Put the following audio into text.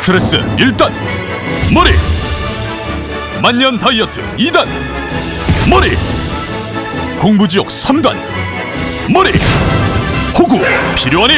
스트레스 1단. 머리. 만년 다이어트 2단. 머리. 공부지옥 3단. 머리. 호구 필요하니?